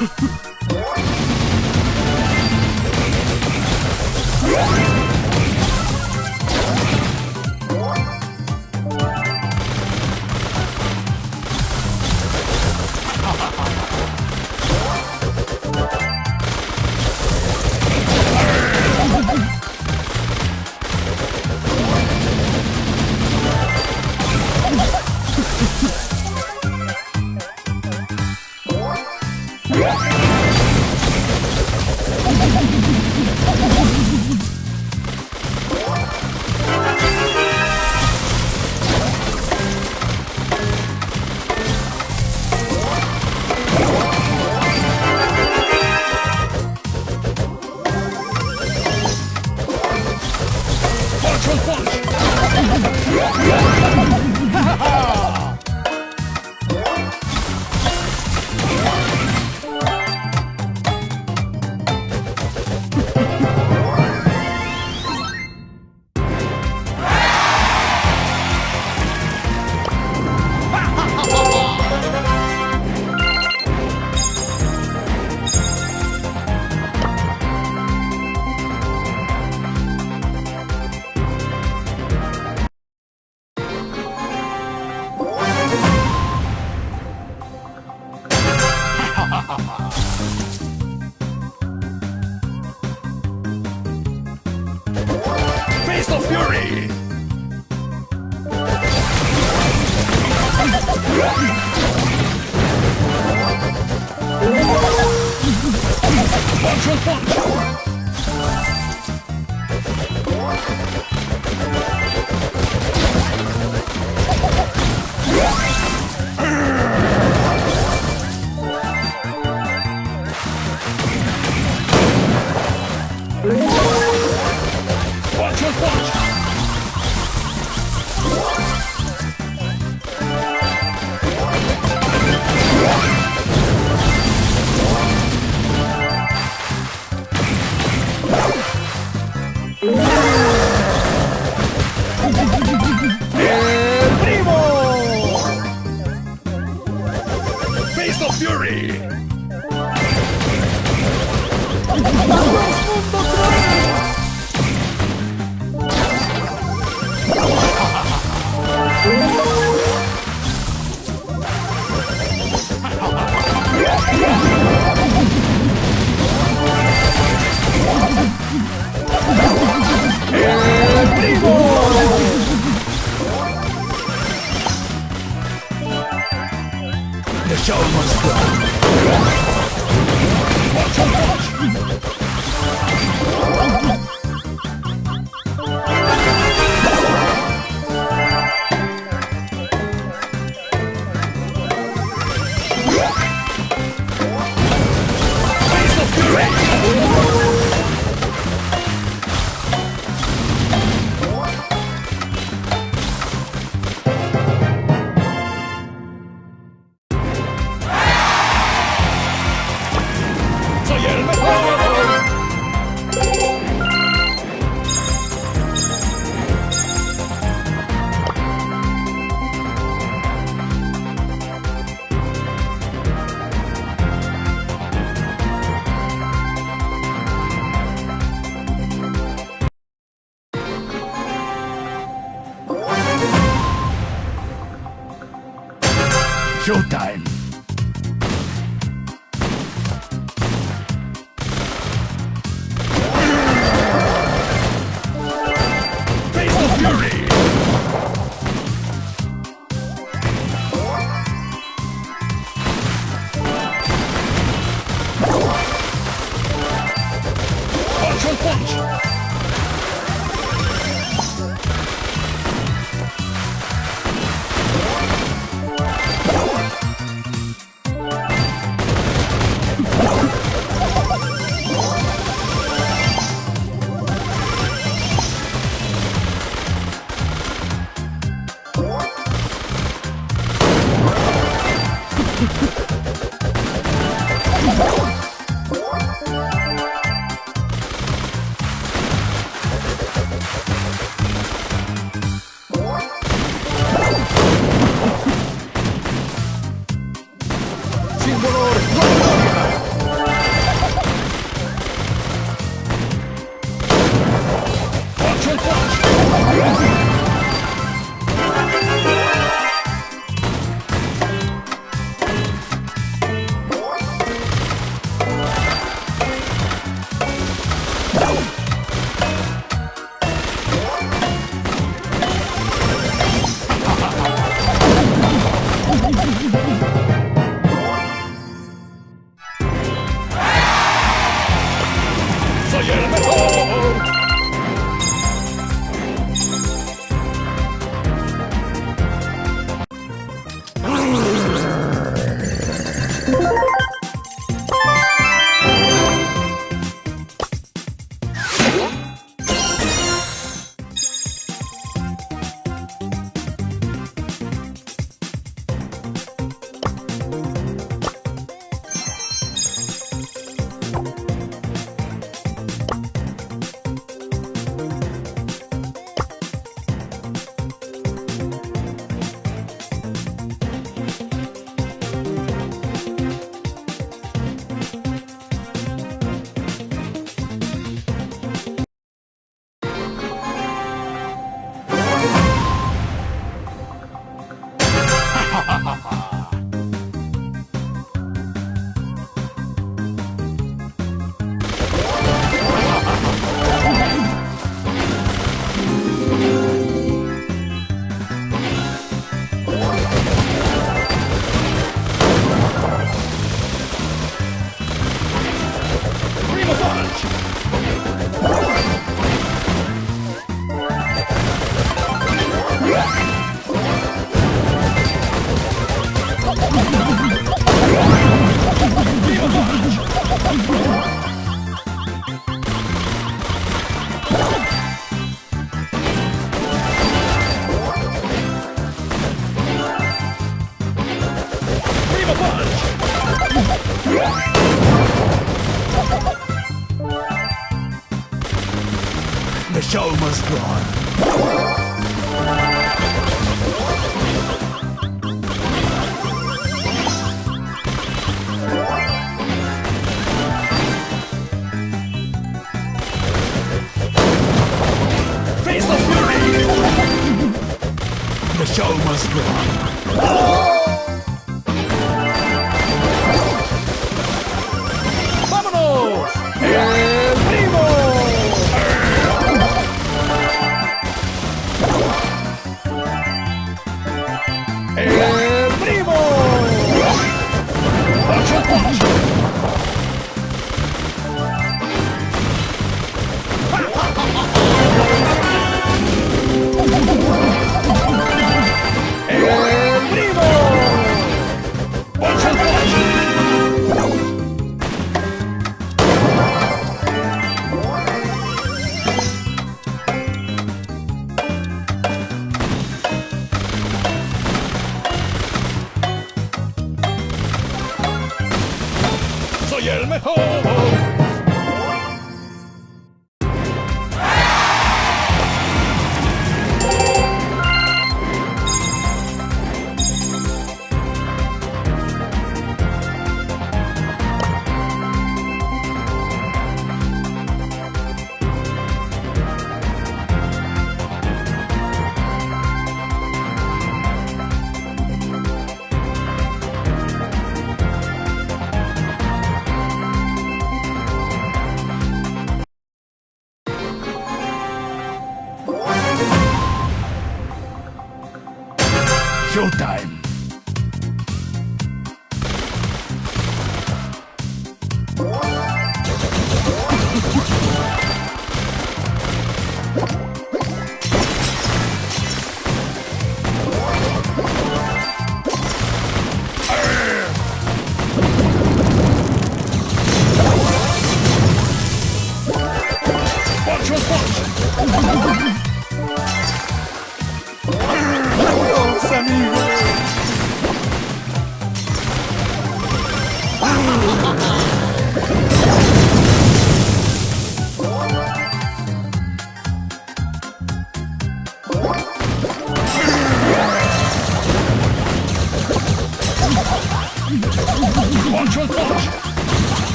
Face of Fury! Punch show must go on. Face of fury. the show must go on. soy el mejor.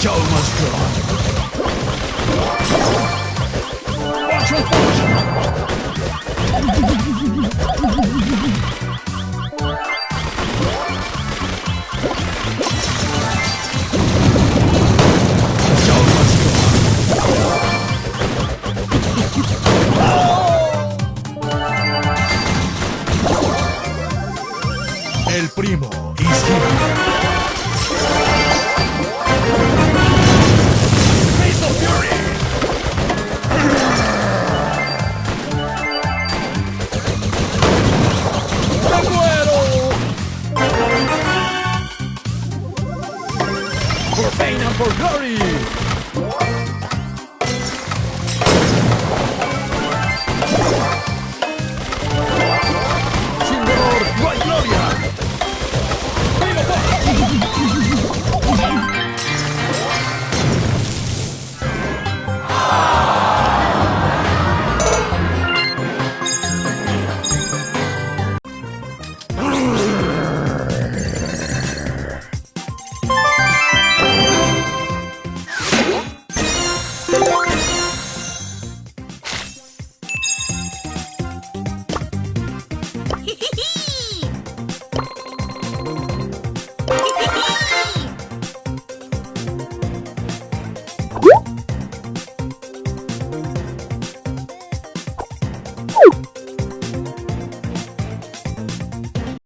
Joe must go. Watch your fortune! Bye.